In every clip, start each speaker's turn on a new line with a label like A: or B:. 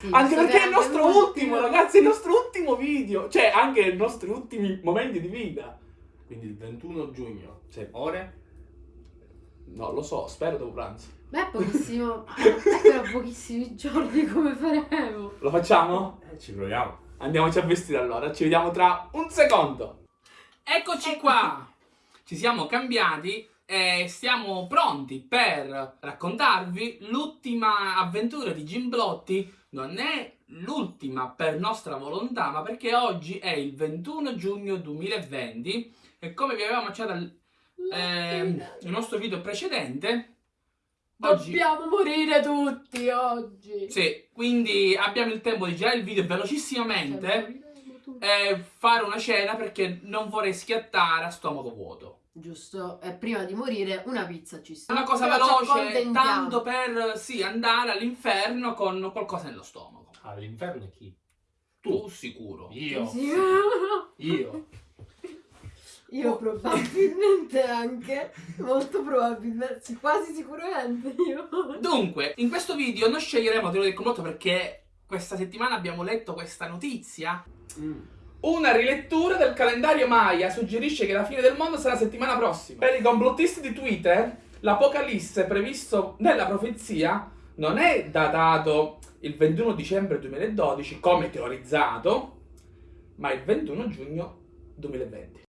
A: Sì,
B: Anche perché è il nostro
A: l'ultimo-
B: ultimo, ragazzi, è il nostro ultimo video. Cioè, anche i nostri ultimi momenti di vita.
C: Quindi il 21 giugno.
B: Sì.
C: Ore?
B: Non lo so, spero dopo pranzo.
A: Beh, pochissimo. però pochissimi giorni come faremo?
B: Lo facciamo?
C: Eh, ci proviamo.
B: Andiamoci a vestire allora, ci vediamo tra un secondo. Eccoci qua! Ci siamo cambiati e siamo pronti per raccontarvi l'ultima avventura di Gimblotti. Non è l'ultima per nostra volontà, ma perché oggi è il 21 giugno 2020 e come vi avevamo accennato al ehm, nel nostro video precedente, oggi...
A: Dobbiamo morire tutti oggi.
B: Sì, quindi abbiamo il tempo di girare il video velocissimamente e fare una cena perché non vorrei schiattare a stomaco vuoto.
A: Giusto, e prima di morire una pizza ci sta.
B: Una cosa veloce, tanto per sì, andare all'inferno con qualcosa nello stomaco.
C: All'inferno è chi?
B: Tu sicuro.
C: Io.
A: Sì.
C: Io.
A: Io probabilmente anche, molto probabilmente, quasi sicuramente io.
B: Dunque, in questo video non sceglieremo la teoria del complotto perché questa settimana abbiamo letto questa notizia.
C: Mm.
B: Una rilettura del calendario Maya suggerisce che la fine del mondo sarà settimana prossima. Per i complottisti di Twitter, l'apocalisse previsto nella profezia non è datato il 21 dicembre 2012 come teorizzato, ma il 21 giugno 2020.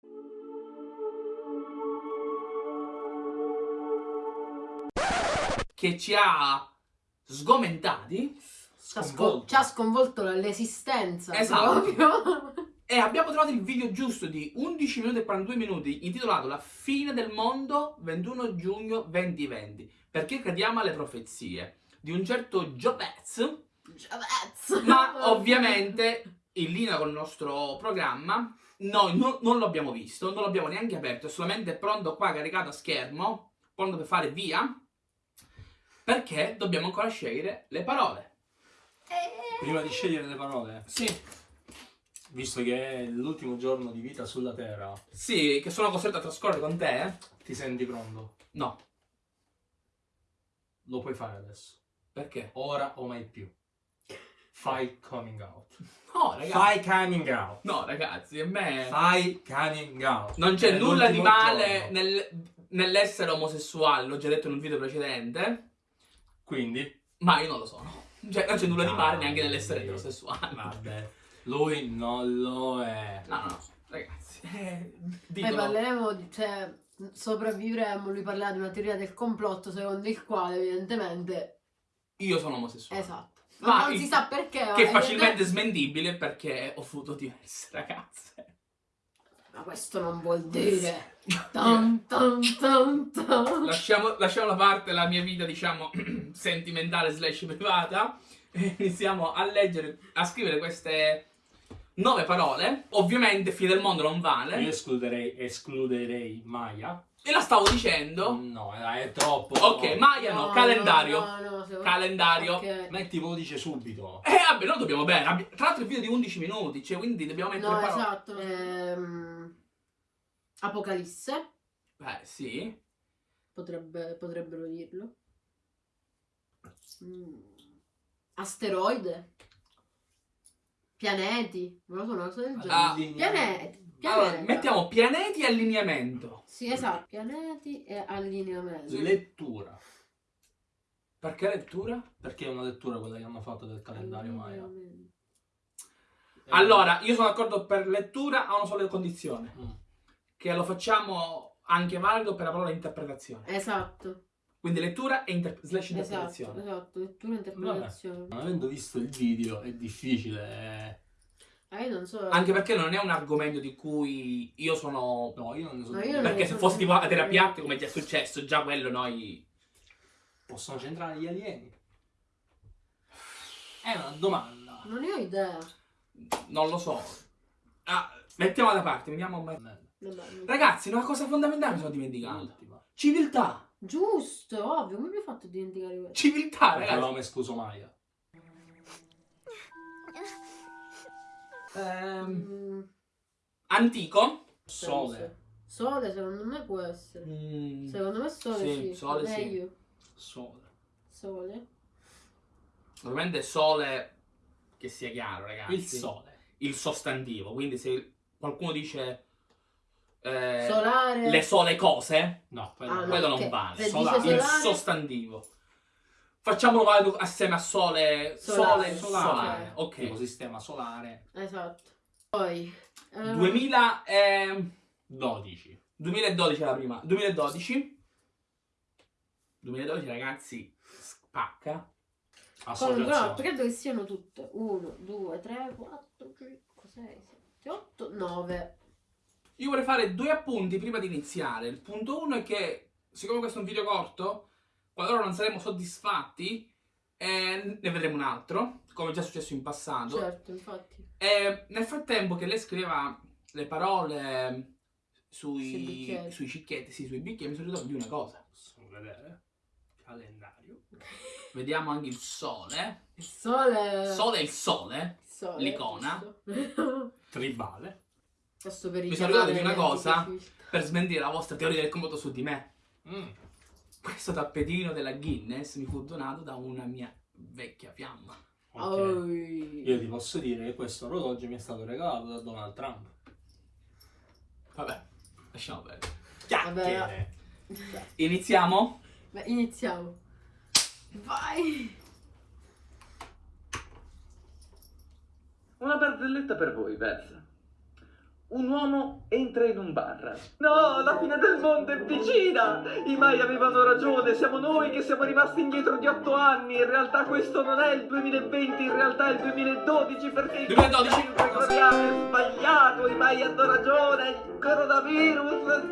B: Che ci ha sgomentati
A: Ci ha, scon-
C: Sconvolto.
A: ci ha sconvolto l'esistenza
B: Esatto.
A: proprio.
B: E abbiamo trovato il video giusto di 11 minuti e 42 minuti intitolato La fine del mondo 21 giugno 2020 perché crediamo alle profezie di un certo Giovez
A: Giavezzo.
B: ma ovviamente in linea con il nostro programma noi no- non lo abbiamo visto, non l'abbiamo neanche aperto, è solamente pronto qua caricato a schermo, pronto per fare via perché dobbiamo ancora scegliere le parole.
C: Prima di scegliere le parole,
B: Sì,
C: visto che è l'ultimo giorno di vita sulla Terra,
B: sì, che sono costretto a trascorrere con te, eh?
C: ti senti pronto?
B: No,
C: Lo puoi fare adesso.
B: perché?
C: Ora o mai più. Fai coming out.
B: No, ragazzi.
C: Fai coming out.
B: No, ragazzi, a me
C: Fai coming out.
B: non c'è nulla di male nel- nell'essere omosessuale, l'ho già detto in un video precedente,
C: Quindi,
B: ma io non lo sono. Cioè, non c'è nulla di male neanche
C: Dai.
B: nell'essere eterosessuale.
C: vabbè, lui non lo è.
B: No, no, no, ragazzi. Eh,
A: Poi
B: ditelo.
A: parleremo, di- cioè, sopravvivremo, lui parlerà di una teoria del complotto secondo il quale evidentemente,
B: Io sono omosessuale.
A: esatto.
B: Ma
A: Ma non si sa perché.
B: Che è
A: evidente-
B: facilmente smentibile perché ho foto diverse, ragazze.
A: Ma questo non vuol dire. Tan, tan, tan.
B: Lasciamo, lasciamo da parte la mia vita, diciamo, sentimentale slash privata e iniziamo a leggere, a scrivere queste nove parole. Ovviamente fine del mondo non
C: Io
B: vale.
C: escluderei, escluderei Maya.
B: E la stavo dicendo.
C: No, è troppo.
B: Ok, Maya no, calendario.
A: No, no,
B: Calendario.
A: Ok.
C: Metti dice subito.
B: Eh, vabbè, noi dobbiamo bene. Tra l'altro il video di 11 minuti, cioè, quindi dobbiamo mettere
A: No,
B: parole.
A: esatto. Ehm, Apocalisse,
B: Beh, sì.
A: potrebbe- potrebbero dirlo. Mm. Asteroide. Pianeti, non lo so, una cosa del genere.
B: Ah,
A: Pianeti.
B: Allora,
A: pianeta.
B: mettiamo pianeti e allineamento.
A: Sì, esatto. Pianeti e allineamento.
C: Lettura.
B: Perché lettura?
C: Perché è una lettura quella che hanno fatto del calendario Maya. Eh,
B: Allora, io sono d'accordo per lettura a una sola condizione.
C: mm.
B: Che lo facciamo anche valido per la parola interpretazione.
A: Esatto,
B: Quindi lettura e inter- slash
A: esatto,
B: interpretazione.
A: esatto, lettura e interpretazione.
C: Non avendo visto il video è difficile.
A: Ah, io non so.
B: Anche perché non è un argomento di cui io sono...
C: No, io non ne sono.
A: No,
B: Perché
A: ne
B: se
A: so
B: fosse tipo a terapia come già è successo, già quello noi...
C: Possono c'entrare gli alieni? È una domanda.
A: Non ne ho idea.
B: Non lo so. Ah, mettiamo da parte, vediamo...
A: Vabbè,
B: Ragazzi, una cosa fondamentale mi sono dimenticato.
C: L'ultima.
B: Civiltà.
A: Giusto, ovvio, come mi hai fatto dimenticare questo?
B: Civiltà,
C: Perché
B: ragazzi.
C: avevamo escluso Maya.
B: Ehm,
A: Mm,
B: antico.
C: Sole.
A: Sole secondo me può essere.
B: Mm,
A: Secondo me sole
B: Sì,
A: sì.
B: sole sì.
A: Meglio.
C: Sole.
A: Sole.
B: Ovviamente sole che sia chiaro, ragazzi.
C: Il sole.
B: Il sostantivo. Quindi se qualcuno dice eh,
A: Solare.
B: le sole cose,
C: No, quello,
A: Ah, no,
B: quello non vale.
C: Solare.
A: dice
B: Il
A: solare,
B: sostantivo. Facciamolo valido assieme a sole,
A: Solare.
B: sole, solare.
A: Solare.
B: Ok.
C: tipo sistema solare
A: Esatto. Poi... eh,
B: 2000, ehm,
C: 12.
B: 2012 è la prima. 2012. 2012 ragazzi, spacca.
A: No,
C: Associazione.
A: credo che siano tutte. 1, 2, 3, 4, 5, 6, 7, 8, 9.
B: Io vorrei fare due appunti prima di iniziare. Il punto uno è che, siccome questo è un video corto, qualora non saremo soddisfatti, eh, ne vedremo un altro, come già è successo in passato.
A: Certo, infatti.
B: E nel frattempo che lei scriveva le parole
A: Sui
B: sui, cicchietti, sì, sui bicchieri, mi sono ricordato di una cosa.
C: Possiamo vedere. Calendario.
B: Vediamo anche il sole.
A: Il sole...
B: Sole è il sole.
A: il sole,
B: l'icona.
C: Tribale.
A: Questo per
B: Mi sono ricordato di una cosa. Per smentire la vostra teoria del complotto su di me.
C: Mm.
B: Questo tappetino della Guinness mi fu donato da una mia vecchia fiamma.
C: Ok.
A: Oi.
C: Io ti posso dire che questo orologio mi è stato regalato da Donald Trump.
B: Vabbè, lasciamo perdere.
C: Chiacchiere.
B: Iniziamo?
A: Beh, iniziamo. Vai.
D: Una barzelletta per voi, Beth. Un uomo entra in un bar. No, la fine del mondo è vicina! I Mai avevano ragione, siamo noi che siamo rimasti indietro di otto anni. In realtà questo non è il 2020, in realtà è il 2012 perché il
B: 2012?
D: calendario gregoriano è sbagliato, i Mai hanno ragione, il coronavirus,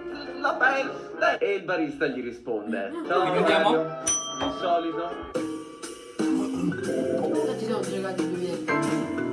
D: la peste. E il barista gli risponde. Ciao,
B: Ripetiamo?
D: Di solito
A: ci siamo giocati due minuti.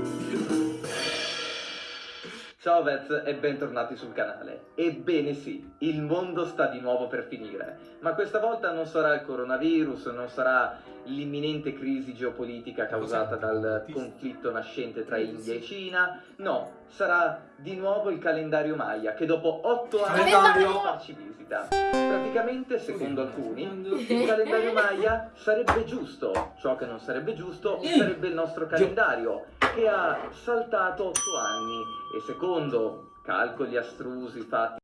D: Ciao Vez e bentornati sul canale. Ebbene sì, il mondo sta di nuovo per finire, ma questa volta non sarà il coronavirus, non sarà l'imminente crisi geopolitica causata dal conflitto nascente tra India e Cina, no, sarà di nuovo il calendario Maya che dopo otto anni farci visita. Praticamente, secondo alcuni, il calendario Maya sarebbe giusto, ciò che non sarebbe giusto sarebbe il nostro calendario, che ha saltato 8 anni e secondo calcoli astrusi fatti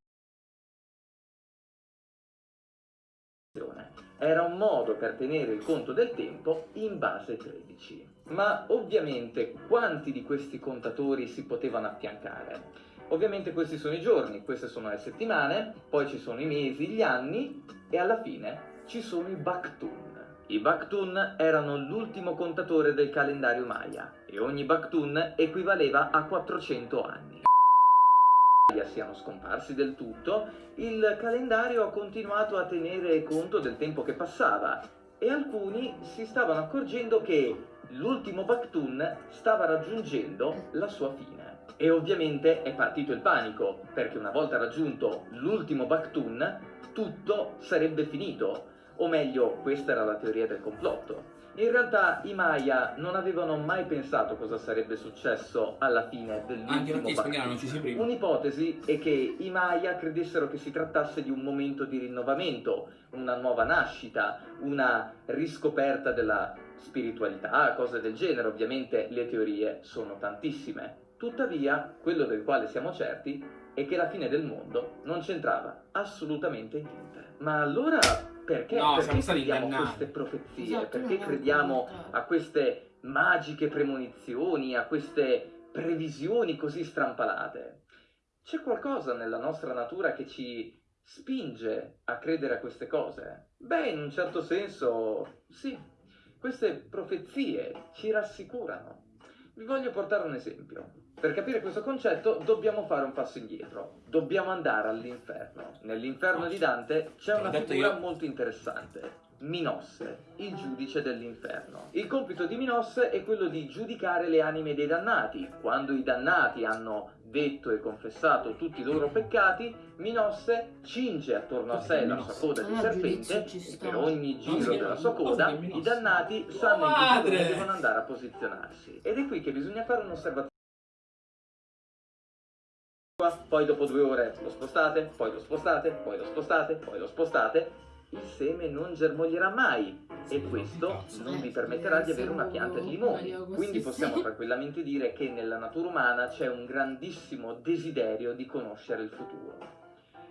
D: era un modo per tenere il conto del tempo in base 13. Ma ovviamente quanti di questi contatori si potevano affiancare? Ovviamente questi sono i giorni, queste sono le settimane, poi ci sono i mesi, gli anni e alla fine ci sono i Baktun. I Baktun erano l'ultimo contatore del calendario Maya e ogni Baktun equivaleva a 400 anni. Siano scomparsi del tutto, il calendario ha continuato a tenere conto del tempo che passava e alcuni si stavano accorgendo che l'ultimo Baktun stava raggiungendo la sua fine. E ovviamente è partito il panico, perché una volta raggiunto l'ultimo Baktun, tutto sarebbe finito. O meglio, questa era la teoria del complotto. In realtà i Maya non avevano mai pensato cosa sarebbe successo alla fine dell'ultimo
B: prima.
D: Un'ipotesi è che i Maya credessero che si trattasse di un momento di rinnovamento, una nuova nascita, una riscoperta della spiritualità, cose del genere. Ovviamente le teorie sono tantissime. Tuttavia, quello del quale siamo certi è che la fine del mondo non c'entrava assolutamente niente. Ma allora perché,
B: No,
D: perché crediamo a queste profezie?
A: Esatto,
D: perché
A: è
D: crediamo
A: argomentato.
D: a queste magiche premonizioni, a queste previsioni così strampalate? C'è qualcosa nella nostra natura che ci spinge a credere a queste cose? Beh, in un certo senso, sì. Queste profezie ci rassicurano. Vi voglio portare un esempio. Per capire questo concetto dobbiamo fare un passo indietro. Dobbiamo andare all'inferno. Nell'inferno di Dante c'è una figura
B: io.
D: molto interessante. Minosse, il giudice dell'inferno. Il compito di Minosse è quello di giudicare le anime dei dannati. Quando i dannati hanno detto e confessato tutti i loro peccati, Minosse cinge attorno a sé la sua coda di
A: Ah,
D: serpente e per ogni giro della sua coda i dannati sanno in che devono andare a posizionarsi. Ed è qui che bisogna fare un'osservazione. Poi dopo due ore lo spostate, poi lo spostate, poi lo spostate, poi lo spostate il seme non germoglierà mai e questo non vi permetterà di avere una pianta di limoni. Quindi possiamo tranquillamente dire che nella natura umana c'è un grandissimo desiderio di conoscere il futuro.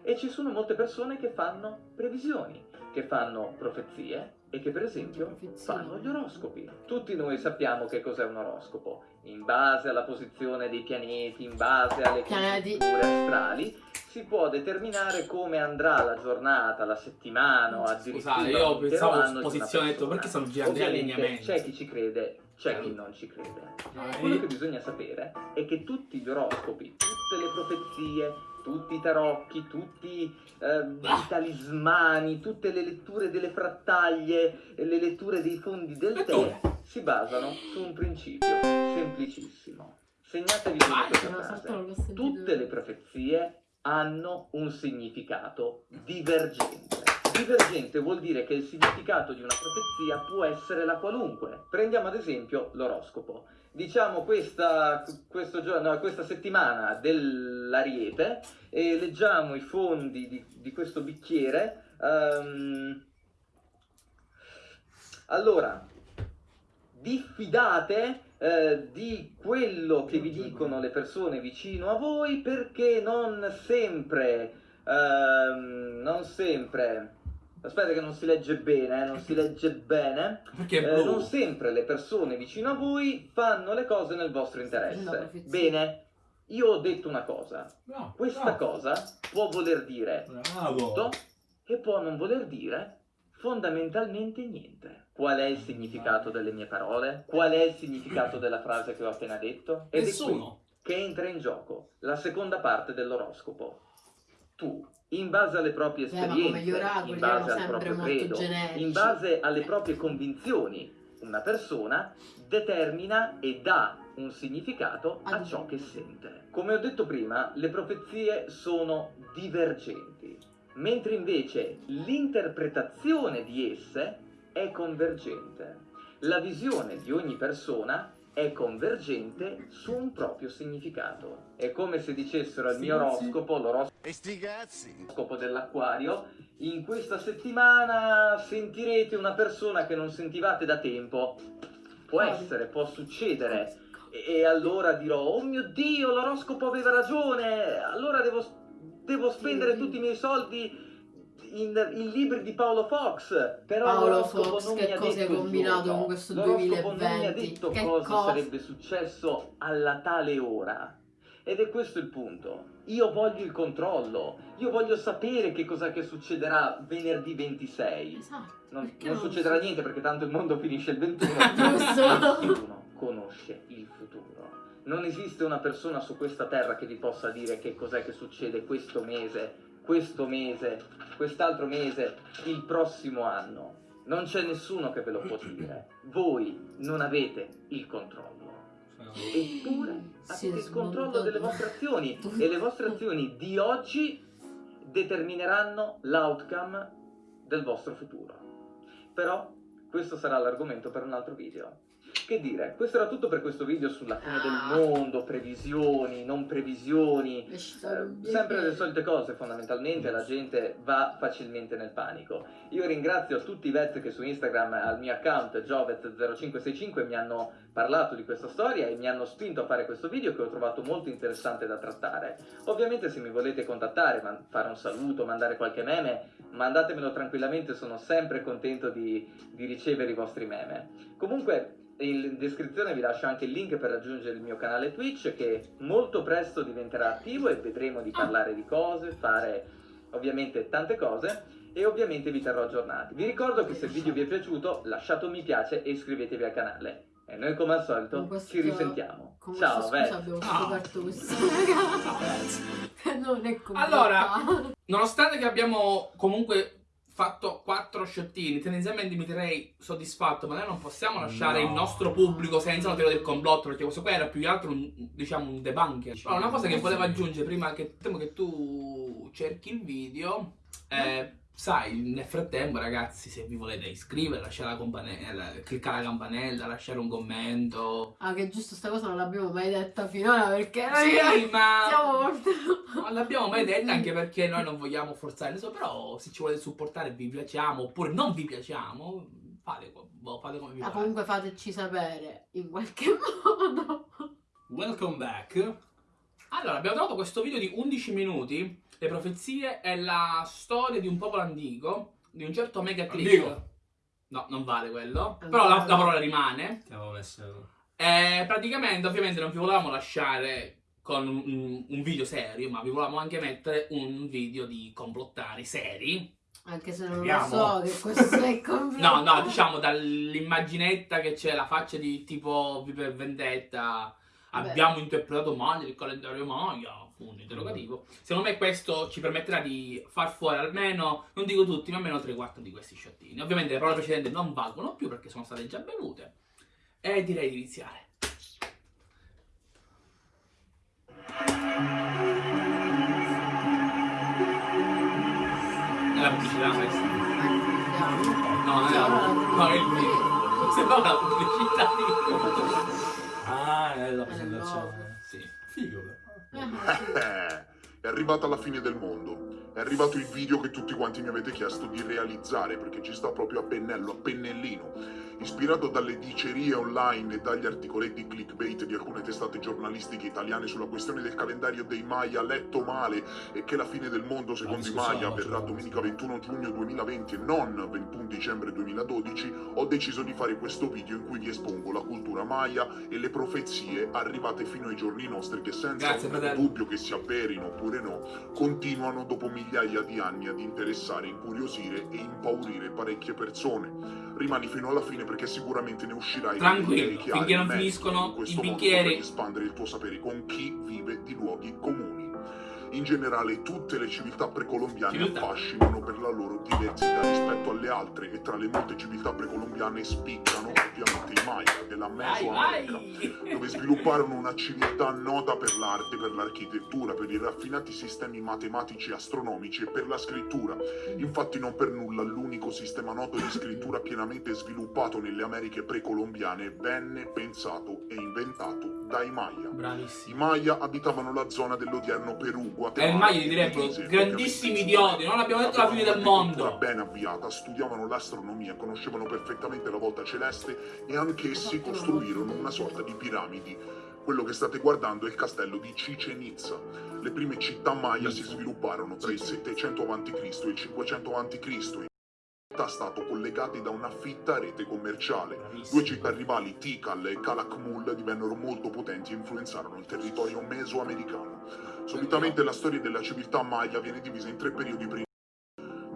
D: E ci sono molte persone che fanno previsioni, che fanno profezie e che per esempio fanno gli oroscopi. Tutti noi sappiamo che cos'è un oroscopo. In base alla posizione dei pianeti, in base alle congiunture astrali, si può determinare come andrà la giornata, la settimana o addirittura
B: Scusate, io pensavo posizione, detto, perché gli
D: Ovviamente
B: allineamenti?
D: C'è chi ci crede, c'è chi non ci crede.
B: Eh,
D: Quello che bisogna sapere è che tutti gli oroscopi, tutte le profezie, tutti i tarocchi, tutti eh, i talismani, tutte le letture delle frattaglie, le letture dei fondi del tè si basano su un principio semplicissimo. Segnatevi
B: Vai.
D: questa frase. Tutte le profezie hanno un significato divergente. Divergente vuol dire che il significato di una profezia può essere la qualunque. Prendiamo ad esempio l'oroscopo. Diciamo questa, giorno, no, questa settimana dell'Ariete e leggiamo i fondi di, di questo bicchiere. ehm, allora, diffidate eh, di quello che vi dicono le persone vicino a voi perché non sempre, ehm, non sempre, aspetta che non si legge bene, eh, non si legge bene,
B: Perché è
D: eh, non sempre le persone vicino a voi fanno le cose nel vostro interesse. Bene, io ho detto una cosa,
C: No,
D: questa
C: no.
D: cosa può voler dire
C: Bravo.
D: tutto e può non voler dire fondamentalmente niente. Qual è il significato delle mie parole? Qual è il significato della frase che ho appena detto? Ed è qui
B: Nessuno.
D: che entra in gioco la seconda parte dell'oroscopo. Tu, in base alle proprie
A: Eh,
D: esperienze,
A: gli oracoli
D: in base al proprio credo,
A: generici.
D: in base alle
A: Eh.
D: proprie convinzioni, una persona determina e dà un significato a
A: Ad
D: ciò che sente. Come ho detto prima, le profezie sono divergenti, mentre invece l'interpretazione di esse è convergente. La visione di ogni persona è convergente su un proprio significato. È come se dicessero al mio oroscopo, l'oroscopo
E: E sti cazzi!
D: scopo dell'acquario, in questa settimana sentirete una persona che non sentivate da tempo. Può essere, può succedere. E, e allora dirò, oh mio Dio, l'oroscopo aveva ragione, allora devo, devo spendere
A: Sì.
D: tutti i miei soldi in, in libri di Paolo Fox. Però
A: Paolo
D: l'oroscopo
A: Fox,
D: non
A: che
D: mi ha
A: cosa
D: il
A: combinato con questo
D: L'oroscopo non mi ha
A: 2020?
D: detto
A: Che
D: cosa
A: cosa?
D: sarebbe successo alla tale ora. Ed è questo il punto. Io voglio il controllo. Io voglio sapere che cosa che succederà venerdì 26.
A: Esatto.
D: Non, non
A: non
D: succederà
A: so?
D: niente perché tanto il mondo finisce il 21.
A: Giusto.
D: Nessuno conosce il futuro. Non esiste una persona su questa terra che vi possa dire che cos'è che succede questo mese, questo mese, quest'altro mese, il prossimo anno. Non c'è nessuno che ve lo può dire. Voi non avete il controllo. Eppure avete il controllo delle vostre azioni e le vostre azioni di oggi determineranno l'outcome del vostro futuro. Però questo sarà l'argomento per un altro video. Che dire, questo era tutto per questo video sulla fine
A: Ah.
D: del mondo, previsioni, non previsioni, eh, sempre le solite cose, fondamentalmente la gente va facilmente nel panico. Io ringrazio tutti i vet che su Instagram al mio account jovet0565 mi hanno parlato di questa storia e mi hanno spinto a fare questo video che ho trovato molto interessante da trattare. Ovviamente se mi volete contattare, fare un saluto, mandare qualche meme, mandatemelo tranquillamente, sono sempre contento di, di ricevere i vostri meme. Comunque in descrizione vi lascio anche il link per raggiungere il mio canale Twitch che molto presto diventerà attivo e vedremo di parlare di cose, fare ovviamente tante cose e ovviamente vi terrò aggiornati. Vi ricordo che se il video vi è piaciuto lasciate un mi piace e iscrivetevi al canale. E noi come al solito
A: questo-
D: ci risentiamo.
A: Con
D: Ciao,
A: scusa abbiamo
B: Ciao.
A: scoperto questo non è come
B: Allora, Nonostante che abbiamo comunque fatto quattro sciottini, tendenzialmente mi direi soddisfatto, ma noi non possiamo lasciare
C: No.
B: il nostro pubblico senza una teoria del complotto, perché questo qua era più che altro un, diciamo, un debunker. Allora, una cosa che volevo aggiungere prima che, temo che tu cerchi il video, eh, sai, nel frattempo, ragazzi, se vi volete iscrivere, lasciare la campanella, cliccare la campanella, lasciare un commento.
A: Ah, che giusto sta cosa non l'abbiamo mai detta finora perché noi
B: Sì, ma
A: siamo molto...
B: non l'abbiamo mai detta anche perché noi non vogliamo forzare nessuno, però se ci volete supportare vi piacciamo oppure non vi piacciamo, fate, boh, fate come vi
A: Ah,
B: pare.
A: comunque fateci sapere in qualche modo.
C: Welcome back.
B: Allora, abbiamo trovato questo video di 11 minuti, le profezie e la storia di un popolo antico, di un certo Megatrick.
C: Antico.
B: No, non vale quello,
A: Ancora
B: però la, la parola rimane.
C: Che avevo messo.
B: E praticamente, ovviamente, non vi volevamo lasciare con un, un video serio, ma vi volevamo anche mettere un video di complottari seri.
A: Anche se non
C: Vediamo.
A: lo so che questo è completo.
B: No, no, diciamo dall'immaginetta che c'è la faccia di tipo V per Vendetta.
A: Beh.
B: Abbiamo interpretato male il calendario Maya. Punto interrogativo. Secondo me questo ci permetterà di far fuori almeno, non dico tutti, ma almeno 3-4 di questi sciottini. Ovviamente le parole precedenti non valgono più perché sono state già bevute. E direi di iniziare. È la pubblicità questa? No, non è la no, è il. Sembra una pubblicità di...
C: Ah, è la presentazione.
B: Sì.
C: Figo, però.
E: È arrivata la fine del mondo. È arrivato il video che tutti quanti mi avete chiesto di realizzare perché ci sta proprio a pennello, a pennellino. Ispirato dalle dicerie online e dagli articoletti clickbait di alcune testate giornalistiche italiane sulla questione del calendario dei Maya letto male e che la fine del mondo secondo i Maya avverrà domenica 21 giugno 2020 e non 21 dicembre 2012, ho deciso di fare questo video in cui vi espongo la cultura Maya e le profezie arrivate fino ai giorni nostri che senza
B: Grazie, fratello.
E: dubbio che si avverino oppure no, continuano dopo migliaia di anni ad interessare, incuriosire e impaurire parecchie persone. Rimani fino alla fine perché sicuramente ne uscirai
B: Tranquillo, finché non finiscono i bicchieri.
E: espandere il tuo sapere con chi vive di luoghi comuni. In generale tutte le civiltà precolombiane affascinano per la loro diversità rispetto alle altre e tra le molte civiltà precolombiane spiccano ovviamente i Maya della Mesoamerica dove svilupparono una civiltà nota per l'arte, per l'architettura, per i raffinati sistemi matematici e astronomici e per la scrittura. Infatti non per nulla l'unico sistema noto di scrittura pienamente sviluppato nelle Americhe precolombiane venne pensato e inventato dai Maya. I
B: Bravissimo.
E: Maya abitavano la zona dell'odierno Perù,
B: E
E: Guatemala.
B: il Maya gli direbbero grandissimi idioti, non abbiamo detto la fine del mondo.
E: ben avviata, studiavano l'astronomia, conoscevano perfettamente la volta celeste e anch'essi costruirono una sorta di piramidi. Quello che state guardando è il castello di Chichen Itza. Le prime città maya si svilupparono tra il 700 a.C. e il 500 a.C. Stato collegati da una fitta rete commerciale. Due città rivali, Tikal e Calakmul, divennero molto potenti e influenzarono il territorio mesoamericano. Solitamente la storia della civiltà maya viene divisa in tre periodi principali.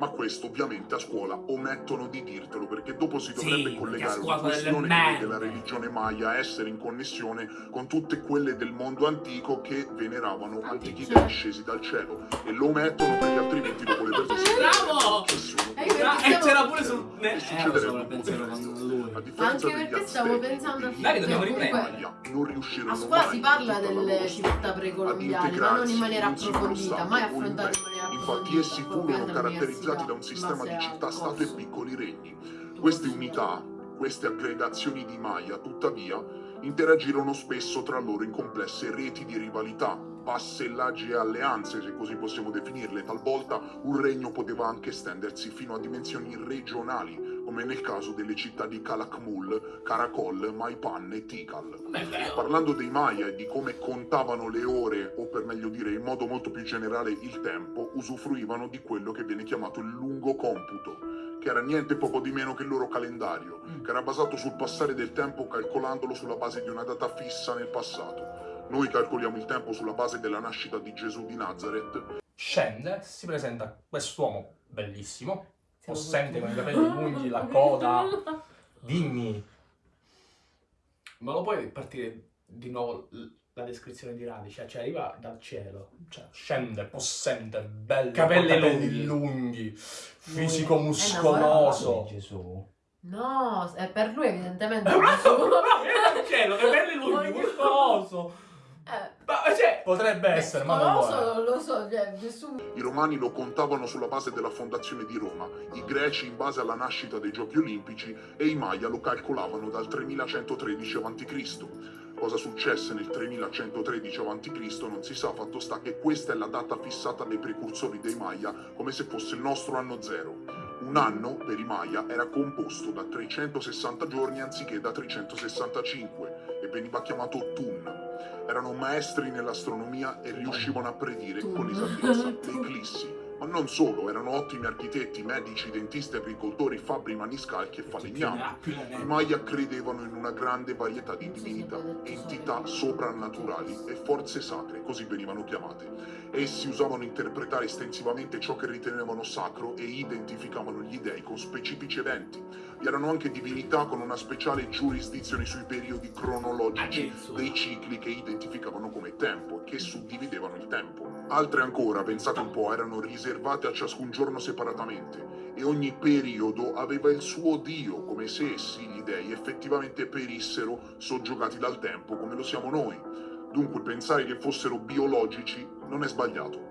E: Ma questo ovviamente a scuola omettono di dirtelo perché dopo si
B: Sì,
E: dovrebbe
B: a
E: collegare una
B: delle
E: questione la
B: merde.
E: religione maya essere in connessione con tutte quelle del mondo antico che veneravano antichi dei scesi dal cielo e lo omettono perché altrimenti dopo le persone
B: Bravo!
E: che sono
A: E io
B: Ah,
A: perché
B: e c'era pure sul...
E: che
C: Eh, lui.
E: A differenza
A: Anche perché stavo pensando a
B: Dai, dobbiamo riprendere.
E: Non riuscirono
A: A scuola si parla
E: la
A: delle civiltà precolombiane, ma non in maniera approfondita, mai affrontata in maniera
E: Infatti
A: approfondita.
E: essi
A: poi
E: furono
A: andare
E: caratterizzati da un sistema di città-stato e piccoli regni. Queste unità, queste aggregazioni di Maya, tuttavia, interagirono spesso tra loro in complesse reti di rivalità, vassellaggi e alleanze, se così possiamo definirle. Talvolta un regno poteva anche estendersi fino a dimensioni regionali, come nel caso delle città di Calakmul, Karakol, Maipan e Tikal.
B: Vero.
E: Parlando dei Maya e di come contavano le ore, o per meglio dire in modo molto più generale il tempo, usufruivano di quello che viene chiamato il lungo computo, che era niente poco di meno che il loro calendario, che era basato sul passare del tempo calcolandolo sulla base di una data fissa nel passato. Noi calcoliamo il tempo sulla base della nascita di Gesù di Nazareth,
C: Scende, si presenta quest'uomo bellissimo,
A: Siamo
C: possente con i capelli lunghi, la coda. Dimmi,
B: Ma lo puoi partire di nuovo la descrizione di Radice? Cioè arriva dal cielo.
C: cioè, scende, possente, bello,
B: Capelli
C: con
B: lunghi.
C: capelli lunghi, fisico
A: Lui è
C: muscoloso.
F: Gesù.
A: No, è per lui evidentemente.
B: Bravo! Viene dal cielo, capelli lunghi, muscoloso.
A: Eh,
B: Ma cioè,
C: Potrebbe essere, ma non
A: lo so, lo so, cioè, nessun...
E: I romani lo contavano sulla base della fondazione di Roma, i greci in base alla nascita dei giochi olimpici e i Maya lo calcolavano dal 3113 a.C. Cosa successe nel 3113 a.C. non si sa, fatto sta che questa è la data fissata dai precursori dei Maya come se fosse il nostro anno zero. Un anno per i Maya era composto da 360 giorni anziché da 365 e veniva chiamato Tun. Erano maestri nell'astronomia e riuscivano a predire con esattezza le eclissi. Ma non solo, erano ottimi architetti, medici, dentisti, agricoltori, fabbri, maniscalchi e falegnami. I Maya credevano in una grande varietà di divinità, entità soprannaturali e forze sacre, così venivano chiamate. Essi usavano interpretare estensivamente ciò che ritenevano sacro e identificavano gli dei con specifici eventi. Vi erano anche divinità con una speciale giurisdizione sui periodi cronologici dei cicli che identificavano come tempo e che suddividevano il tempo. Altre ancora, pensate un po', erano riservate a ciascun giorno separatamente e ogni periodo aveva il suo dio, come se essi, gli dei, effettivamente perissero soggiogati dal tempo come lo siamo noi. Dunque pensare che fossero biologici non è sbagliato.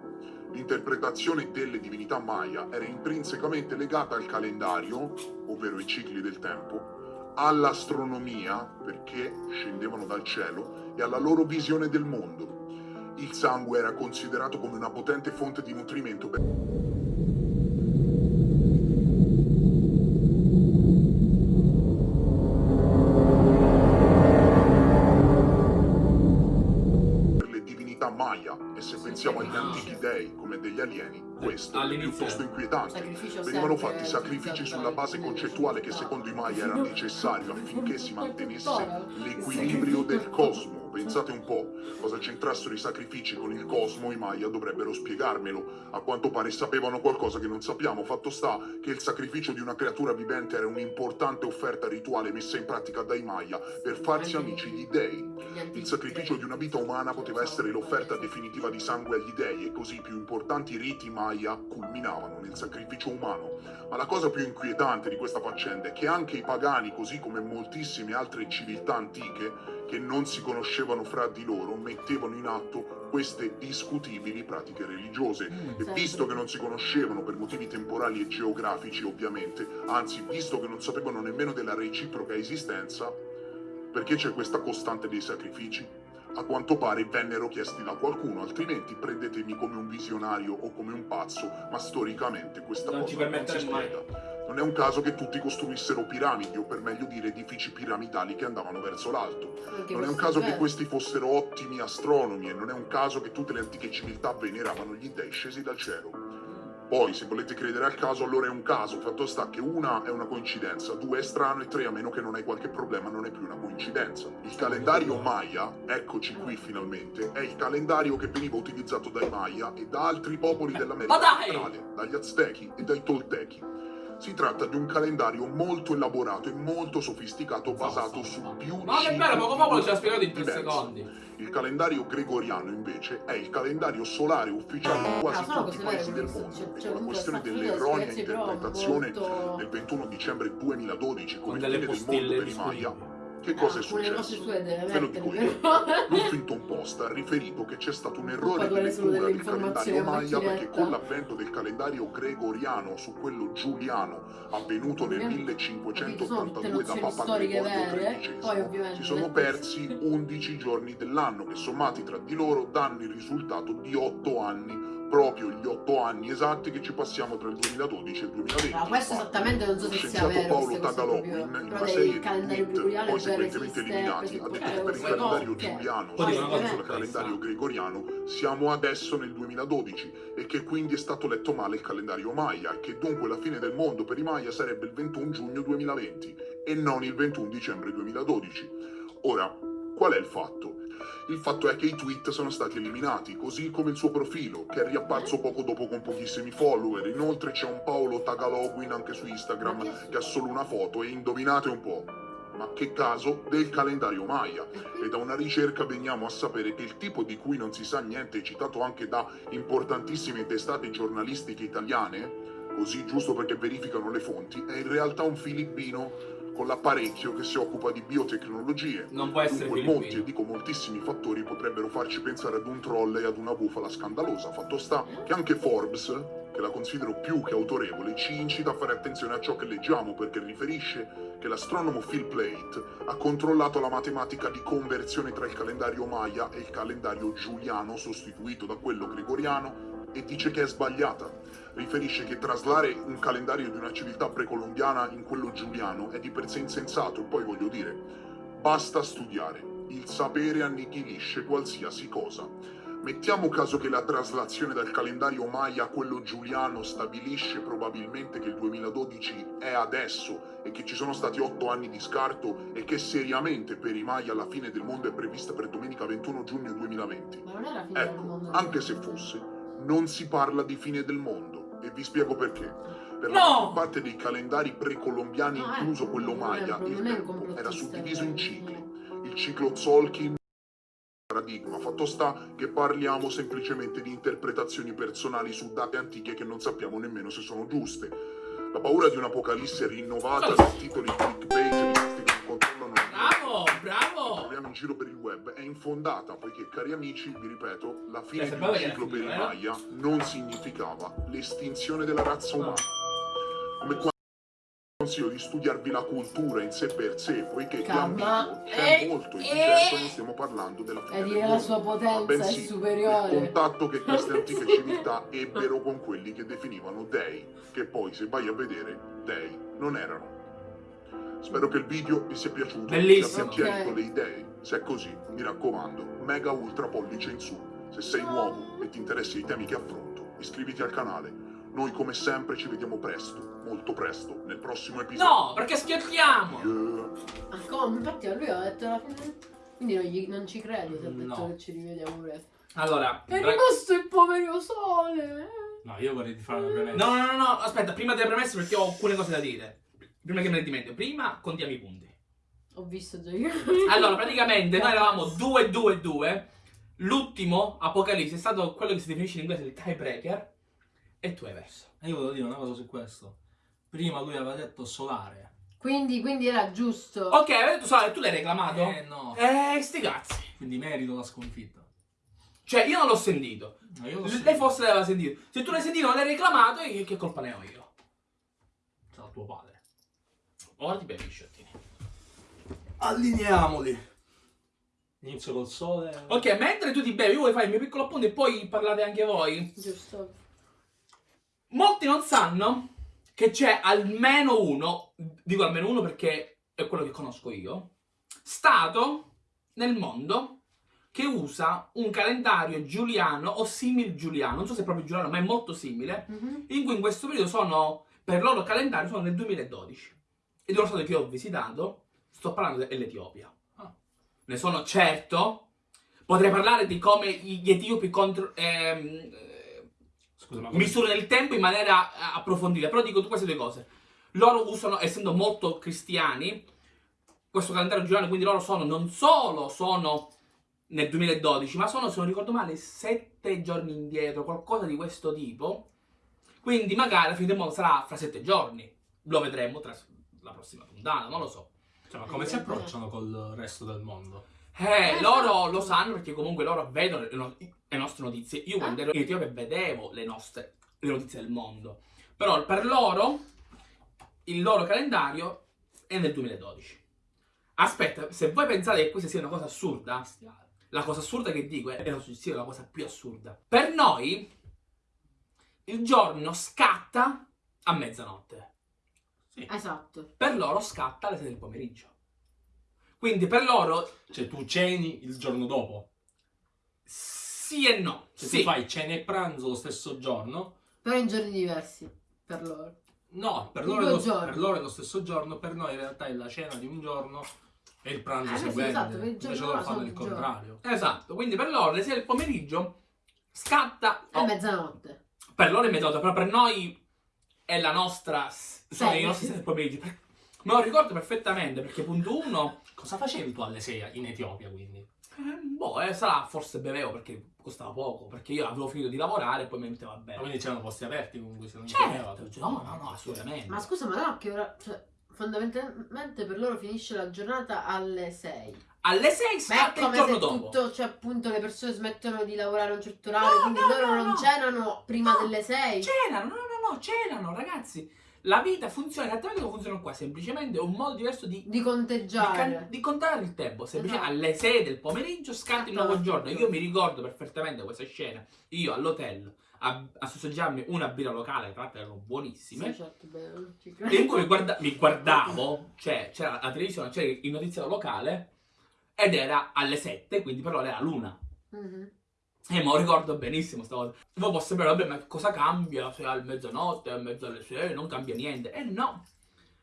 E: L'interpretazione delle divinità maya era intrinsecamente legata al calendario, ovvero i cicli del tempo, all'astronomia, perché scendevano dal cielo, e alla loro visione del mondo. Il sangue era considerato come una potente fonte di nutrimento per pensiamo agli antichi dei come degli alieni, questo è piuttosto inquietante. Venivano fatti sacrifici sulla base concettuale che secondo i Maya era necessario affinché si mantenesse l'equilibrio del cosmo. Pensate un po', cosa c'entrassero i sacrifici con il cosmo, i Maya dovrebbero spiegarmelo. A quanto pare sapevano qualcosa che non sappiamo. Fatto sta che il sacrificio di una creatura vivente era un'importante offerta rituale messa in pratica dai Maya per farsi amici gli dei. Il sacrificio di una vita umana poteva essere l'offerta definitiva di sangue agli dei e così i più importanti riti Maya culminavano nel sacrificio umano. Ma la cosa più inquietante di questa faccenda è che anche i pagani, così come moltissime altre civiltà antiche, che non si conoscevano fra di loro, mettevano in atto queste discutibili pratiche religiose. E
A: Sì.
E: visto che non si conoscevano per motivi temporali e geografici, ovviamente, anzi, visto che non sapevano nemmeno della reciproca esistenza, perché c'è questa costante dei sacrifici? A quanto pare vennero chiesti da qualcuno, altrimenti prendetemi come un visionario o come un pazzo, ma storicamente questa
B: Non ci
E: cosa non si
B: permetteremo mai.
E: Non è un caso che tutti costruissero piramidi, o per meglio dire edifici piramidali che andavano verso l'alto. Non è un caso che questi fossero ottimi astronomi e non è un caso che tutte le antiche civiltà veneravano gli dei scesi dal cielo. Poi, se volete credere al caso, allora è un caso. Fatto sta che una è una coincidenza, due è strano e tre, a meno che non hai qualche problema, non è più una coincidenza. Il calendario Maya, eccoci qui finalmente, è il calendario che veniva utilizzato dai Maya e da altri popoli dell'America centrale, dagli Aztechi e dai Toltechi. Si tratta di un calendario molto elaborato e molto sofisticato basato su più
B: Ma che bello, poco poco ce l'ha spiegato in tre
E: diversi.
B: secondi.
E: Il calendario gregoriano invece è il calendario solare ufficiale di quasi
A: Ah,
E: tutti i paesi del mondo
A: cioè-
E: e con la questione dell'erronea interpretazione
A: molto-
E: del 21 dicembre 2012 come
B: Con
E: fine
B: delle
E: del mondo
B: postille
E: per i Maya. Che cosa è
A: cose
E: successo?
A: sue deve
E: Ve lo dico io. L'Huffington Post ha riferito che c'è stato un errore di lettura del calendario Maya perché con l'avvento del calendario gregoriano su quello giuliano avvenuto nel
A: Capito, sono tutte
E: 1582 da Papa Gregorio XIII
A: ovviamente
E: si sono persi 11 giorni dell'anno che sommati tra di loro danno il risultato di 8 anni proprio gli 8 anni esatti che ci passiamo tra il 2012 e il 2020
A: Ma questo
E: Infatti,
A: esattamente non so
E: lo
A: se sia
E: scienziato
A: vero.
E: Paolo
A: proprio.
E: in, una serie di
A: gregoriani
E: poi sequentemente eliminati ha detto che per il
A: queste
E: calendario
A: cose.
E: giuliano
B: Poi dicono
E: sul calendario gregoriano siamo adesso nel 2012 e che quindi è stato letto male il calendario Maya e che dunque la fine del mondo per i Maya sarebbe il 21 giugno 2020 e non il 21 dicembre 2012. Ora, qual è il fatto? Il fatto è che i tweet sono stati eliminati, così come il suo profilo, che è riapparso poco dopo con pochissimi follower. Inoltre c'è un Paolo Tagaloguin anche su Instagram che ha solo una foto e indovinate un po'. Ma che caso del calendario Maya? E da una ricerca veniamo a sapere che il tipo di cui non si sa niente, citato anche da importantissime testate giornalistiche italiane, così giusto perché verificano le fonti, è in realtà un filippino con l'apparecchio che si occupa di biotecnologie.
B: Non può essere
E: Dunque molti, e dico moltissimi fattori potrebbero farci pensare ad un troll e ad una bufala scandalosa. Fatto sta che anche Forbes, che la considero più che autorevole, ci incita a fare attenzione a ciò che leggiamo perché riferisce che l'astronomo Phil Plait ha controllato la matematica di conversione tra il calendario Maya e il calendario giuliano sostituito da quello gregoriano e dice che è sbagliata. Riferisce che traslare un calendario di una civiltà precolombiana in quello giuliano è di per sé insensato e poi voglio dire, basta studiare, il sapere annichilisce qualsiasi cosa. Mettiamo caso che la traslazione dal calendario Maya a quello giuliano stabilisce probabilmente che il 2012 è adesso e che ci sono stati otto anni di scarto e che seriamente per i Maya la fine del mondo è prevista per domenica 21 giugno 2020.
A: Ma non era fine del
E: Ecco, anche se fosse, non si parla di fine del mondo e vi spiego perché. Per
B: No!
E: la maggior parte dei calendari precolombiani,
A: Ah,
E: incluso
A: ecco,
E: quello
A: non è
E: Maya, il
A: non
E: tempo era suddiviso in
A: eh.
E: cicli. Il ciclo Tzolk'in paradigma, fatto sta che parliamo semplicemente di interpretazioni personali su date antiche che non sappiamo nemmeno se sono giuste. La paura di un'apocalisse rinnovata da titoli clickbait che controllano
B: Bravo, bravo.
E: Troviamo in giro per il web è infondata poiché, cari amici, vi ripeto, la fine
B: Cioè,
E: di un ciclo per i
B: finito, eh?
E: Maya non significava l'estinzione della razza umana. Come quando consiglio di studiarvi la cultura in sé per sé, poiché di
A: Calma.
E: ambiguo c'è
A: Eh,
E: molto e di
A: eh.
E: certo non stiamo parlando della fine
A: E
E: del
A: dire la
E: mondo,
A: sua potenza è
E: bensì
A: superiore.
E: il contatto che queste antiche civiltà ebbero con quelli che definivano dei, che poi se vai a vedere dei non erano. Spero che il video vi sia piaciuto,
B: Bellissimo.
E: sia chiarito
A: Ok.
E: le idee. Se è così, mi raccomando, mega ultra pollice in su. Se sei nuovo e ti interessi ai temi che affronto, iscriviti al canale. Noi come sempre ci vediamo presto, molto presto, nel prossimo episodio.
B: No, perché schiappiamo.
E: Yeah.
A: Ah, come? Infatti a lui ha detto. Quindi non, gli- non ci credi se ha detto
C: No.
A: che ci rivediamo presto.
B: Allora,
A: È rimasto il povero sole.
C: No, io vorrei fare una premessa.
B: no, no, no, no, aspetta, prima delle premesse perché ho alcune cose da dire. Prima che me ne dimentico, prima contiamo i punti.
A: Ho visto già io.
B: Allora, praticamente noi eravamo 2-2-2. L'ultimo Apocalisse è stato quello che si definisce in inglese il tiebreaker. E tu hai perso.
C: E io volevo dire una cosa su questo. Prima lui aveva detto solare.
A: Quindi, quindi era giusto.
B: Ok, avete detto Sole, tu l'hai reclamato?
C: Eh no.
B: Eh, sti cazzi.
C: Quindi merito la sconfitta.
B: Cioè, io non l'ho sentito.
C: No, io lo
B: Lei forse l'aveva sentito. Se tu l'hai sentito non l'hai reclamato, che, che colpa ne ho io?
C: Sarà tuo padre.
B: Ora ti bevi i sciottini.
C: Allineiamoli. Inizio col sole.
B: Ok, mentre tu ti bevi, io vuoi fare il mio piccolo appunto e poi parlate anche voi.
A: Giusto.
B: Molti non sanno che c'è almeno uno, dico almeno uno perché è quello che conosco io, stato nel mondo che usa un calendario giuliano o simil giuliano, non so se è proprio giuliano, ma è molto simile,
A: Mhm.
B: in cui in questo periodo sono, per il loro calendario, sono nel 2012. Ed è uno stato che ho visitato, sto parlando dell'Etiopia.
C: Ah.
B: Ne sono certo. Potrei parlare di come gli etiopi contro, ehm, eh,
C: Scusa,
B: misurano il tempo in maniera eh, approfondita, però dico queste due cose. Loro usano, essendo molto cristiani, questo calendario giuliano, quindi loro sono, non solo sono nel 2012, ma sono, se non ricordo male, sette giorni indietro, qualcosa di questo tipo. Quindi magari la fine del mondo sarà fra sette giorni. Lo vedremo tra la prossima puntata, non lo so.
C: Cioè, ma come si approcciano col resto del mondo?
B: Eh,
A: Eh,
B: loro
A: esatto.
B: lo sanno perché comunque loro vedono le, no- le nostre notizie. Io quando ero in Etiopia vedevo le nostre le notizie del mondo. Però per loro il loro calendario è nel 2012. Aspetta, se voi pensate che questa sia una cosa assurda, la cosa assurda che dico è sia la cosa più assurda. Per noi il giorno scatta a mezzanotte.
A: Esatto.
B: Per loro scatta alle 6 del pomeriggio. Quindi per loro
C: Cioè, tu ceni il giorno dopo.
B: sì e no.
C: Se
B: Sì.
C: tu fai cena e pranzo lo stesso giorno.
A: Però in giorni diversi. Per loro.
C: No, per loro, lo, per loro è lo stesso giorno, per noi in realtà è la cena di un giorno e il pranzo
A: Eh, sì,
C: seguente.
A: esatto, per il
C: Invece loro fanno il contrario.
B: Esatto, quindi per loro alle 6 del pomeriggio scatta.
A: È
B: oh,
A: mezzanotte.
B: per loro è mezzanotte, però per noi è la nostra. Sono
A: Sì.
B: i nostri 6 del pomeriggio. Me lo ricordo perfettamente perché, punto uno,
C: Cosa facevi tu alle 6 in Etiopia quindi?
B: eh, boh, eh, sarà forse bevevo perché costava poco. Perché io avevo finito di lavorare e poi mi mettevo a
C: Ma quindi c'erano posti aperti comunque se non
B: Certo, no, no, no, assolutamente.
A: Ma scusa, ma no, che ora. Cioè, fondamentalmente per loro finisce la giornata alle 6.
B: Alle 6
A: Ma è
B: scatta il giorno dopo.
A: tutto, cioè appunto le persone smettono di lavorare a un certo orario,
B: No,
A: quindi
B: no,
A: loro
B: no,
A: non
B: no.
A: cenano prima
B: No,
A: delle 6.
B: Cenano, no, no, no, cenano, ragazzi. La vita funziona esattamente come funziona qua, semplicemente è un modo diverso di,
A: Di
B: di,
A: conteggiare.
B: can- di contare il tempo. Semplicemente
A: Esatto.
B: alle 6 del pomeriggio scatta il nuovo
A: Esatto.
B: giorno. Io mi ricordo perfettamente questa scena. Io all'hotel a, a sossaggiarmi una birra locale, tra l'altro erano buonissime.
A: Sì, certo, beh,
B: E in cui mi, guarda- mi guardavo, cioè c'era la televisione, c'era il notiziario locale ed era alle 7, quindi per loro era l'una.
A: Mhm.
B: E mo ricordo benissimo sta cosa. Poi può sembrare, vabbè, ma cosa cambia se è a mezzanotte, a mezzo alle 6, non cambia niente. E no,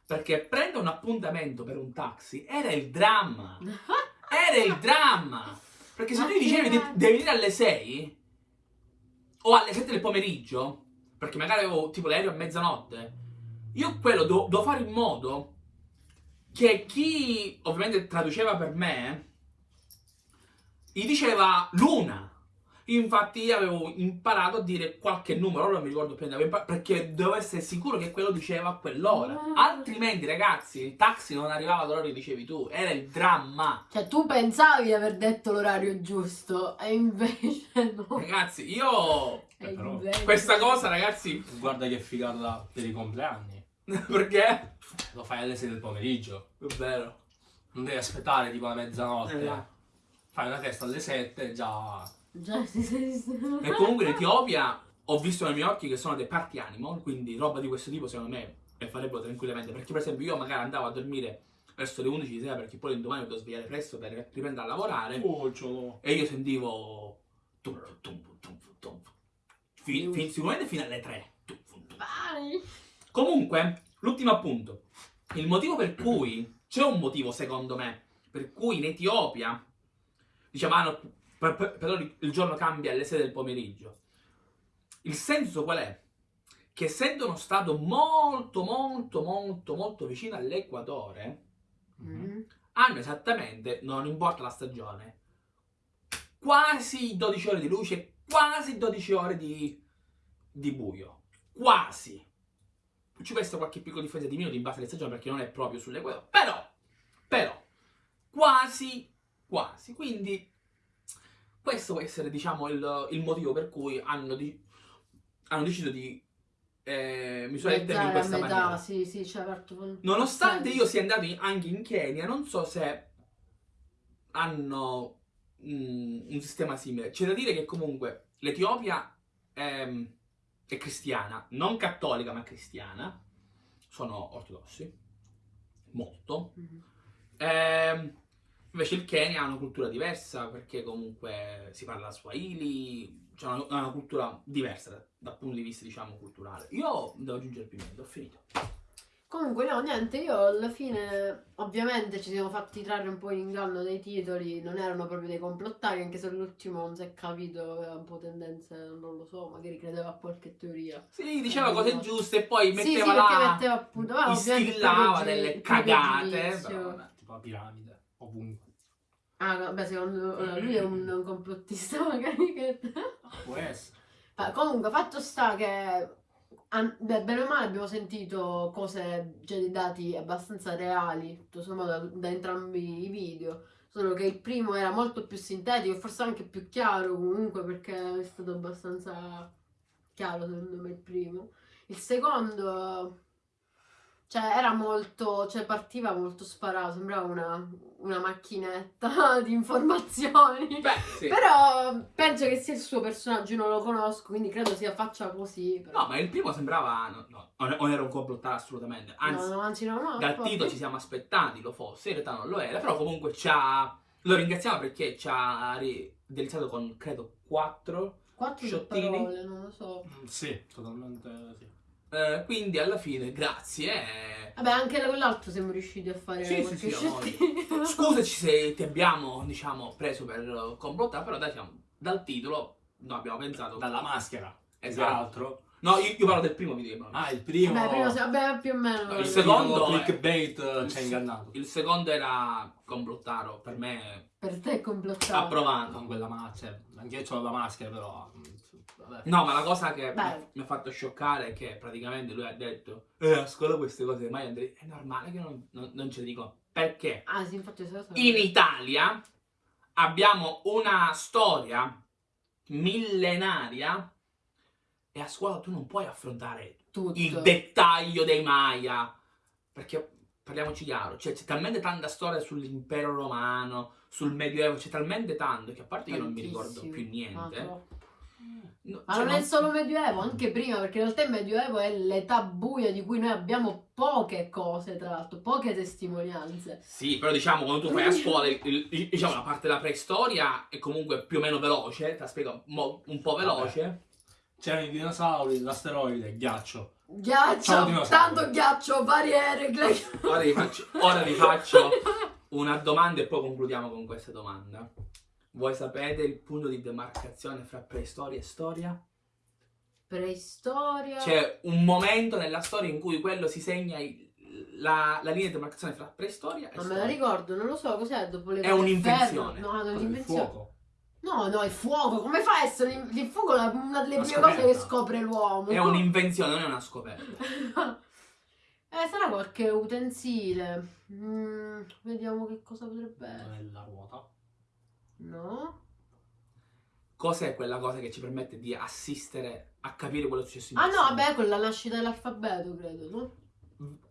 B: perché prendere un appuntamento per un taxi era il dramma. Era il dramma. Perché se
A: Ma
B: tu dicevi de- devi venire alle 6 o alle 7 del pomeriggio, perché magari avevo tipo l'aereo a mezzanotte, io quello do- devo fare in modo che chi ovviamente traduceva per me gli diceva l'una. Infatti io avevo imparato a dire qualche numero, ora non mi ricordo più, perché dovevo essere sicuro che quello diceva a quell'ora.
A: Ah.
B: Altrimenti, ragazzi, il taxi non arrivava all'ora che dicevi tu, era il dramma.
A: Cioè, tu pensavi di aver detto l'orario giusto, e invece no.
B: Ragazzi, io
A: E
C: però
B: questa cosa, ragazzi,
C: Guarda che figata per i compleanni.
B: perché?
C: Lo fai alle 6 del pomeriggio.
B: È vero.
C: Non devi aspettare tipo la mezzanotte.
B: Esatto.
C: Fai una festa alle 7 già.
A: Già, sì, sì, sì.
B: E comunque in Etiopia ho visto nei miei occhi che sono dei party animal, quindi roba di questo tipo secondo me le farebbero tranquillamente. Perché per esempio io magari andavo a dormire verso le 11 di sera perché poi l'indomani mi devo svegliare presto per riprendere a lavorare
C: Oh,
B: e io sentivo... tum, tum, tum, tum, Fi- fi- sicuramente fino alle 3. Tum, tum, tum.
A: Vai.
B: Comunque, l'ultimo appunto. Il motivo per cui, c'è un motivo secondo me, per cui in Etiopia, diciamo, ah, no, per, per- però il giorno cambia alle 6 del pomeriggio. Il senso qual è? Che essendo uno stato molto, molto, molto, molto vicino all'equatore,
A: Mhm.
B: hanno esattamente, non importa la stagione, quasi 12 ore di luce, quasi 12 ore di, di buio. Quasi. Ci può essere qualche piccola differenza di minuti in base alle stagioni perché non è proprio sull'equatore. Però, però, quasi, quasi. Quindi, questo può essere, diciamo, il, il motivo per cui hanno, di- hanno deciso di eh, misurare il tempo in questa
A: metà,
B: maniera.
A: sì, sì, certo.
B: Nonostante
A: Sì.
B: io sia andato in- anche in Kenya, non so se hanno mm, un sistema simile. C'è da dire che comunque l'Etiopia è, è cristiana, non cattolica ma cristiana. Sono ortodossi, molto.
A: Mhm.
B: Ehm, invece il Kenya ha una cultura diversa perché comunque si parla Swahili, c'è una, una cultura diversa da- dal punto di vista diciamo culturale. Io devo aggiungere più niente, ho finito.
A: Comunque no, niente, io alla fine ovviamente ci siamo fatti trarre un po' in inganno dei titoli, non erano proprio dei complottari, anche se l'ultimo non si è capito, aveva un po' tendenze, non lo so, magari credeva a qualche teoria.
B: Sì, diceva cose giuste e poi
A: sì, sì,
B: metteva
A: perché
B: là,
A: metteva appunto, ah, gi-
B: delle cagate. però vabbè.
C: Tipo la piramide. Ovunque.
A: Ah, beh, secondo allora, lui è un, un complottista magari che...
C: Può essere.
A: Ma comunque, fatto sta che beh, bene o male abbiamo sentito cose, cioè dei dati abbastanza reali, tutto sommato da, da entrambi i video. Solo che il primo era molto più sintetico e forse anche più chiaro comunque perché è stato abbastanza chiaro secondo me il primo. Il secondo, cioè era molto, cioè partiva molto sparato, sembrava una, una macchinetta di informazioni.
B: Beh, sì.
A: Però penso che sia il suo personaggio, io non lo conosco, quindi credo sia faccia così. Però.
B: No, ma il primo sembrava... No, no, non era un complottare assolutamente. Anzi,
A: no, no, anzi, no, no.
B: dal
A: proprio.
B: titolo ci siamo aspettati lo fosse, in realtà non lo era, però comunque ci ha... Lo ringraziamo perché ci ha delizzato con, credo, quattro.
A: Quattro
B: sciottini.
A: parole, non lo so.
C: Mm, Sì, totalmente sì.
B: Eh, quindi alla fine, grazie. eh.
A: Vabbè, anche quell'altro siamo riusciti a fare
B: Sì, sì,
A: qualche
B: sì,
A: sciottino.
B: Scusaci se ti abbiamo, diciamo, preso per complottare, però dai, diciamo, dal titolo, no, abbiamo pensato...
C: Dalla maschera.
B: Esatto.
C: altro.
B: No, io, io parlo del primo video.
C: Ah, il primo.
A: Vabbè, prima, se- vabbè, più o meno.
B: No, il secondo
C: clickbait eh, ci ha ingannato.
B: Il secondo era complottaro, per me
A: Per te è complottato.
B: approvato.
C: Con quella maschera. Anche io ho la maschera, però. Vabbè.
B: No, ma la cosa che
A: Beh.
B: mi ha fatto scioccare è che praticamente lui ha detto Eh, a scuola queste cose mai andrei. È normale che non, non, non ce le dico. Perché
A: Ah, sì, infatti cosa-
B: in Italia abbiamo una storia millenaria e a scuola tu non puoi affrontare
A: tutto.
B: il dettaglio dei Maya. Perché parliamoci chiaro, cioè, c'è talmente tanta storia sull'impero romano, sul medioevo, c'è talmente tanto che a parte io non mi ricordo
A: Tantissimo.
B: più niente.
A: Ah.
B: No,
A: Ma
B: cioè,
A: non è solo medioevo, anche prima, perché in realtà il medioevo è l'età buia di cui noi abbiamo poche cose, tra l'altro, poche testimonianze.
B: Sì, però diciamo quando tu fai a scuola, il- il- diciamo la parte della preistoria è comunque più o meno veloce, te la spiego mo- un po' veloce.
C: C'erano i dinosauri, l'asteroide, il ghiaccio.
A: Ghiaccio, tanto ghiaccio, barriere,
B: Ora vi faccio, ora vi faccio una domanda e poi concludiamo con questa domanda. Voi sapete il punto di demarcazione fra preistoria e storia?
A: Preistoria.
B: C'è un momento nella storia in cui quello si segna il- la, la linea di demarcazione fra preistoria e
A: Non me la
B: storia.
A: ricordo, non lo so, cos'è dopo le
B: È un'invenzione.
A: No, non è un'invenzione.
C: fuoco.
A: No, no, il fuoco, come fa a essere il il fuoco? È una delle
C: Una
A: prime cose che scopre l'uomo.
B: È un'invenzione, non è una scoperta.
A: eh, sarà qualche utensile. Mm, vediamo che cosa potrebbe essere.
C: è la ruota.
A: No?
B: Cos'è quella cosa che ci permette di assistere a capire quello che è successo in
A: Ah no, vabbè, con la nascita dell'alfabeto, credo, no?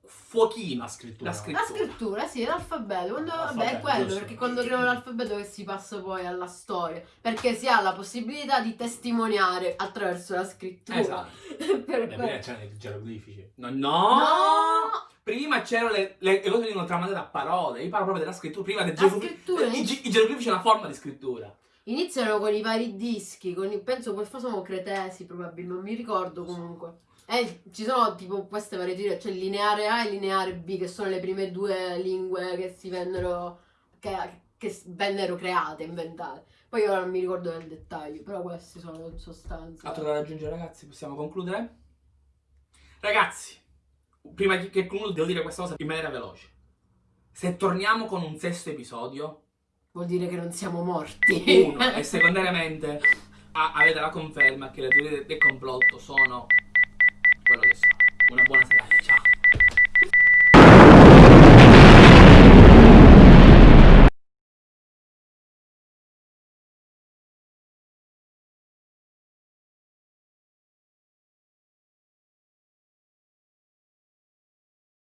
B: Fuochino.
C: La scrittura.
B: La scrittura.
A: La scrittura, sì, l'alfabeto. Quando, vabbè, è quello,
C: giusto.
A: perché quando creano l'alfabeto che si passa poi alla storia. Perché si ha la possibilità di testimoniare attraverso la scrittura.
B: Esatto.
A: per
C: Beh,
A: quello.
C: prima c'erano i geroglifici.
B: No, no!
A: No!
B: Prima c'erano le, le, le cose che venivano tramandate a parole. Io parlo proprio della scrittura. Prima del geroglifico.
A: scrittura
B: I, ge- i geroglifici è una forma di scrittura.
A: iniziano con i vari dischi, con i- penso quel sono cretesi probabilmente, non mi ricordo comunque. E ci sono tipo queste varie c'è il lineare A e lineare B, che sono le prime due lingue che si vennero, che, che vennero create, inventate. Poi ora non mi ricordo nel dettaglio, però questi sono in sostanza.
B: Altro da raggiungere, ragazzi? Possiamo concludere? Ragazzi, prima che concludo, devo dire questa cosa in maniera veloce. Se torniamo con un sesto episodio,
A: Vuol dire che non siamo morti.
B: uno, e secondariamente a- avete la conferma che le teorie del complotto sono quello che sono. Una buona serata, ciao.